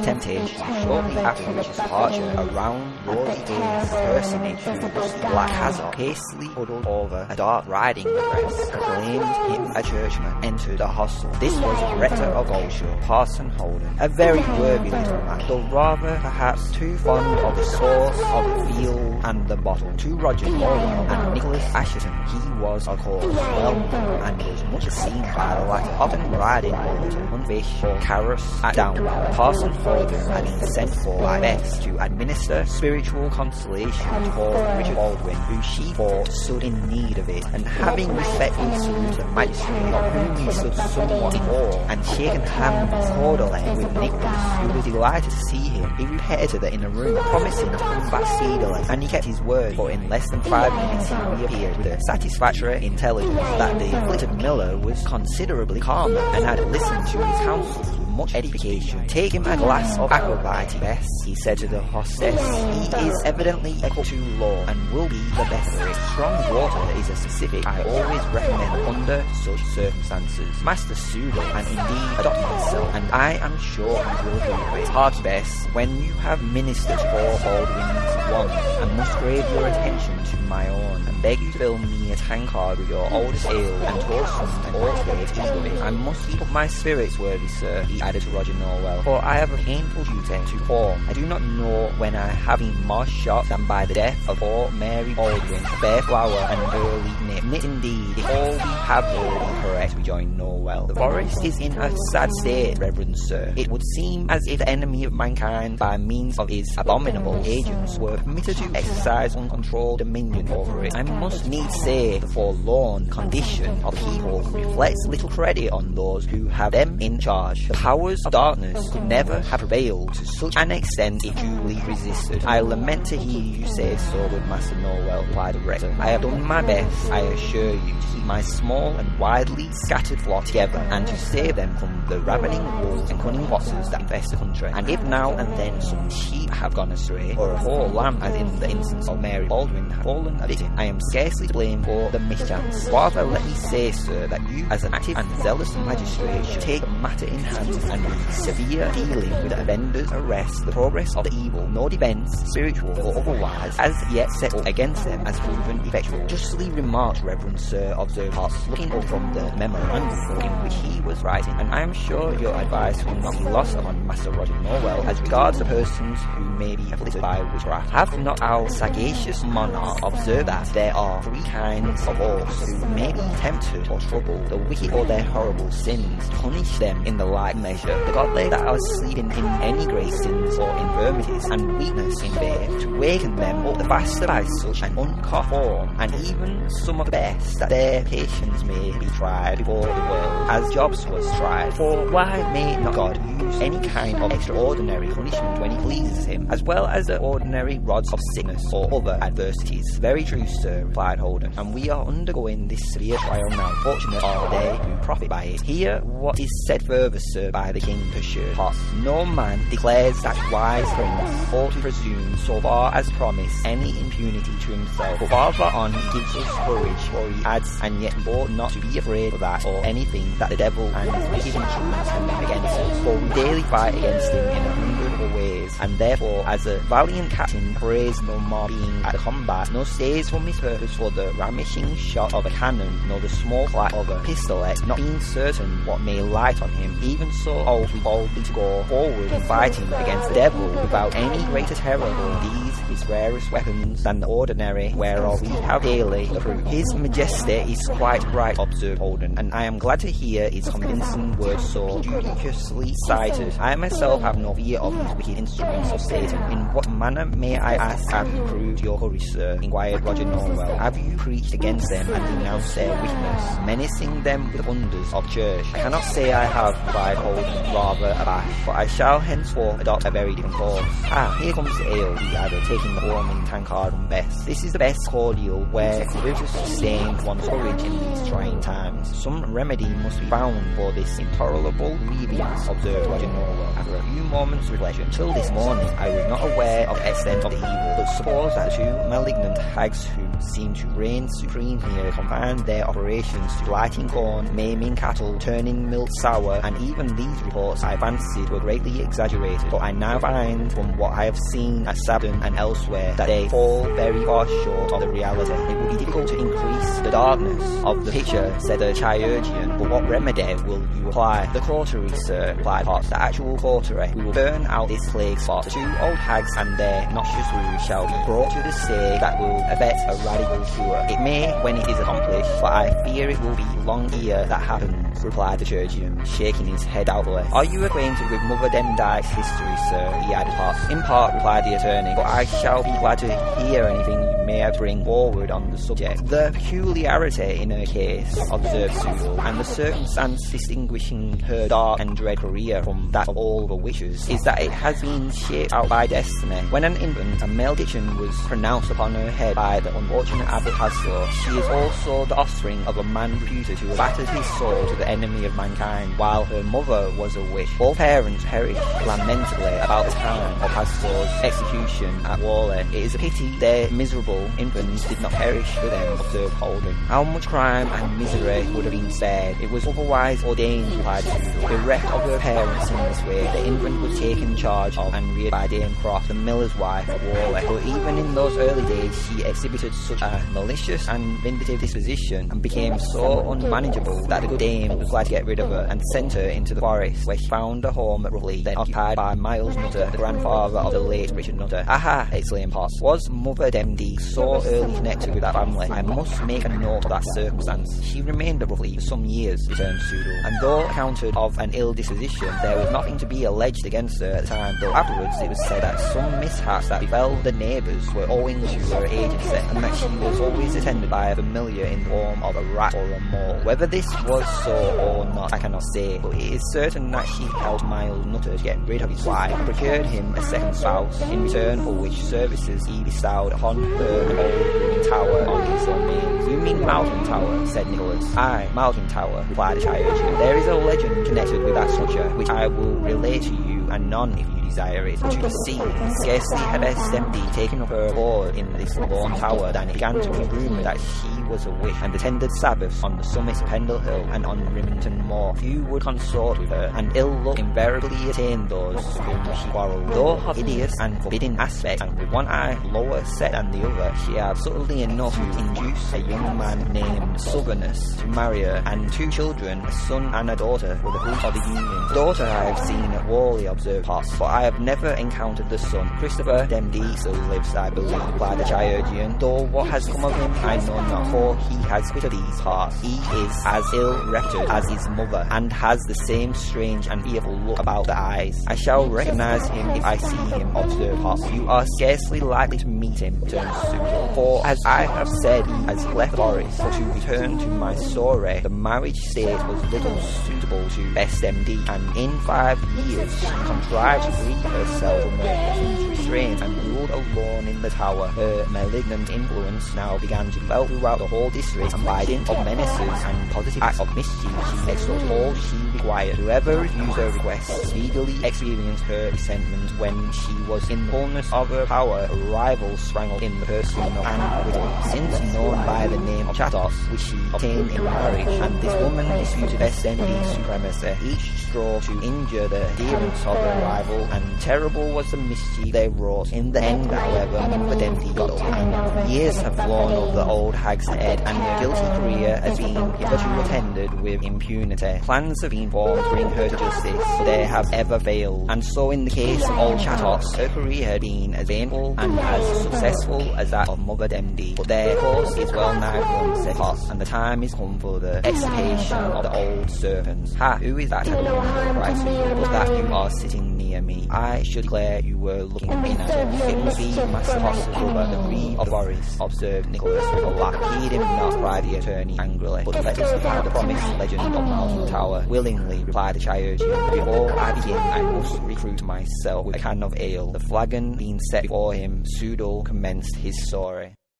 the temptation, shortly after Richard's departure, around Rory Dale's personage, Black Hazard, hastily huddled over a dark riding dress, claimed him a churchman, entered the hostel. This was the rector of Goldshaw, Parson Holden, a very worthy little man, though rather perhaps too fond of the sauce, of the field, and the bottle. To Roger Nowell and Nicholas Assheton, he was, of course, well known, and was much seen by the latter, often riding over to hunt fish or carrots at Downwell. Parson Holden had been sent for Bess to administer spiritual consolation for Richard Baldwin, who she thought stood in need of it, and having the magistrate, of whom he stood somewhat awe, and shaken hands cordially with Nicholas, who was delighted to see him, he repaired to the inner room, promising to come back speedily, and he kept his word, for in less than five minutes he reappeared with the satisfactory intelligence that the afflicted miller was considerably calmer, and had listened to his counsels much edification. Take him a glass of aqua vitae, Bess, he said to the hostess. He is evidently equal to law, and will be the best for it. Strong water is a specific I always recommend under such circumstances. Master Pseudo, and indeed adopt myself, and I am sure he will do it. Heart Bess, when you have ministered for Baldwin's one, I must crave your attention to my own, and beg to fill me a tankard with your oldest ale, and toast some or trade eagerly. I must keep my spirits, worthy sir, he added to Roger Nowell, for I have a painful duty to perform. I do not know when I have been more shocked than by the death of poor Mary Baldwin, fair flower and early nip. Indeed, if all we have heard correct, rejoined Nowell. The forest is in a sad state, reverend sir. It would seem as if the enemy of mankind, by means of his abominable agents, were permitted to exercise uncontrolled dominion over it. I must needs say the forlorn condition of people reflects little credit on those who have them in charge. The powers of darkness could never have prevailed to such an extent if duly resisted. I lament to hear you say so, good Master Nowell, replied the rector. I have done my best, I assure you, to keep my small and widely scattered flock together, and to save them from the ravening wolves and cunning foxes that infest the country. And if now and then some sheep have gone astray, or a whole lamb, as in the instance of Mary Baldwin, have fallen a victim, I am scarcely to blame for the mischance. Rather, let me say, sir, that you, as an active and zealous magistrate, should take the matter in hand and with severe dealing with the offenders, arrest the progress of the evil, no defence, spiritual or otherwise, as yet settled against them as proven effectual. Justly remarked, Reverend Sir, observed Potts, looking up from the memorandum in which he was writing, and I am sure your advice will not be lost upon Master Roger Nowell as regards the persons who may be afflicted by witchcraft. Have not our sagacious monarch observed that there are three kinds of horse who may be tempted or troubled, the wicked or their horrible sins, punish them in the like measure. The godly that are sleeping in any great sins or infirmities and weakness in faith, to waken them up the faster by such an uncut form, and even some of the best, that their patience may be tried before the world, as Job's was tried. For why may not God use any kind of extraordinary punishment when he pleases him, as well as the ordinary rods of sickness or other adversities? Very true, sir, replied Holden, and we are undergoing this severe trial now. Fortunate are they who profit by it. Hear what is said further, sir, by the king, pursued. No man declares that wise prince ought to presume, so far as promise, any impunity to himself. But farther on he gives us courage, for he adds, and yet ought not to be afraid of that or anything that the devil and his wicked instruments can against us. For we daily fight against him in a ways, and therefore, as a valiant captain prays no more being at the combat, no stays from his purpose for the ramishing shot of a cannon, nor the small clack of a pistolet, not being certain what may light on him. Even so, ought we boldly to go forward in fighting against the devil without any greater terror than these his rarest weapons than the ordinary, whereof we have daily the proof. His majesty is quite right, observed Holden, and I am glad to hear his convincing words so judiciously cited. I myself have no fear of these wicked instruments of Satan. In what manner may I ask have you proved your courage, sir? inquired Roger Nowell. Have you preached against them and denounced their wickedness, menacing them with wonders of church? I cannot say I have, replied Holden, rather abashed, but I shall henceforth adopt a very different course. Ah, here comes the ale, he added, taking the warming tankard and best. This is the best cordial where to sustain one's courage in these trying times. Some remedy must be found for this intolerable grievance, observed Roger Nowell. After a few moments' reflection, Till this morning, I was not aware of extent of the evil, but suppose that two malignant hags who seem to reign supreme here confined their operations to blighting corn, maiming cattle, turning milk sour, and even these reports I fancied were greatly exaggerated. But I now find from what I have seen at Sabden and elsewhere that they fall very far short of the reality. It would be difficult to increase the darkness of the picture, said the chirurgeon, but what remedy will you apply? The cautery, sir, replied Potts, the actual cautery. We will burn out this plague spot. The two old hags and their noxious ruse shall be brought to the stake that will effect a radical cure. It may when it is accomplished, but I fear it will be long ere that happens, replied the chirurgeon, shaking his head doubtfully. Are you acquainted with Mother Demdike's history, sir? he added. In part, replied the attorney, but I shall be glad to hear anything bring forward on the subject. The peculiarity in her case, observed Sudall, and the circumstance distinguishing her dark and dread career from that of all the witches, is that it has been shaped out by destiny. When an infant, a malediction was pronounced upon her head by the unfortunate Abbot Hasor. She is also the offspring of a man reputed to have battered his soul to the enemy of mankind, while her mother was a witch. Both parents perished lamentably about the time of Hasor's execution at Whalley. It is a pity their miserable infants did not perish with them, observed Holden. How much crime and misery would have been spared. It was otherwise ordained, replied Sudall. Bereft of her parents in this way, the infant was taken charge of and reared by Dame Croft, the miller's wife at Whalley. But even in those early days, she exhibited such a malicious and vindictive disposition and became so unmanageable that the good dame was glad to get rid of her and sent her into the forest, where she found a home at Rough Lee, then occupied by Miles Nutter, the grandfather of the late Richard Nutter. Aha! exclaimed Potts. Was Mother Demdike so early connected with that family? I must make a note of that circumstance. She remained Rough Lee for some years, returned Sudall, and though accounted of an ill disposition, there was nothing to be alleged against her at the time, though afterwards it was said that some mishaps that befell the neighbours were owing to her agency, and that she was always attended by a familiar in the form of a rat or a mole. Whether this was so or not, I cannot say, but it is certain that she helped Miles Nutter to get rid of his wife, and procured him a second spouse, in return for which services he bestowed upon her old tower on his domain. You mean Malkin Tower? said Nicholas. Aye, Malkin Tower, replied the chirurgeon. There is a legend connected with that structure, which I will relate to you anon if you desire it. But you see, scarcely had SMD taken up her abode in this lone tower than it began to be rumoured that she was a witch and attended Sabbaths on the summit Pendle Hill and on Rimington Moor. Few would consort with her, and ill luck invariably attained those whom she quarrelled. Though of hideous and forbidding aspect, and with one eye lower set than the other, she had subtly enough to induce a young man named Southernus to marry her, and two children, a son and a daughter, were the fruit of the union. The daughter I have seen at Whalley, observed Potts, but I have never encountered the son. Christopher Demdike still lives, I believe, replied the chirurgeon, though what has come of him I know not, for he has quitted these parts. He is as ill-reputed as his mother, and has the same strange and fearful look about the eyes. I shall recognise him if I see him, observed Potts. You are scarcely likely to meet him, returned Sudall, for as I have said, he has left Boris, to return to my story, the marriage state was little suitable to Bess Demdike, and in five years she contrived to free herself from her husband's and ruled alone in the tower. Her malignant influence now began to develop throughout the whole district, and by dint of menaces and positive acts of she extorted all she required. Whoever refused her request speedily experienced her resentment when she was in the fullness of her power. A rival sprang up in the person of Anne since known by the name of Chattox, which she obtained in marriage, and this woman disputed SND's supremacy. Each strove to injure the adherents of her rival, and terrible was the mischief they wrought. In the end, however, Mufadenti got the hand. Years have flown over the old hag's head, and her guilty career has been hitherto attended with impunity. Plans have been formed to bring her to justice, but they have ever failed. And so in the case of old Chattox, her career had been as painful and as successful as that of Mother Demdike. But their course is well nigh run, said Potts, and the time is come for the extirpation of the old serpents. Ha, who is that? Susan. Was that you are sitting near me? I should declare you were looking in at it. It must be Master Potts' brother, the Reeve of Boris, observed Nicholas with a laugh. Heed him not, cried the attorney angrily, but let us have the promised legend of Malkin Tower. Willingly, replied the chirurgeon. Before I begin, I must recruit myself with a can of ale. The flagon being set before him, Sudall commenced his story.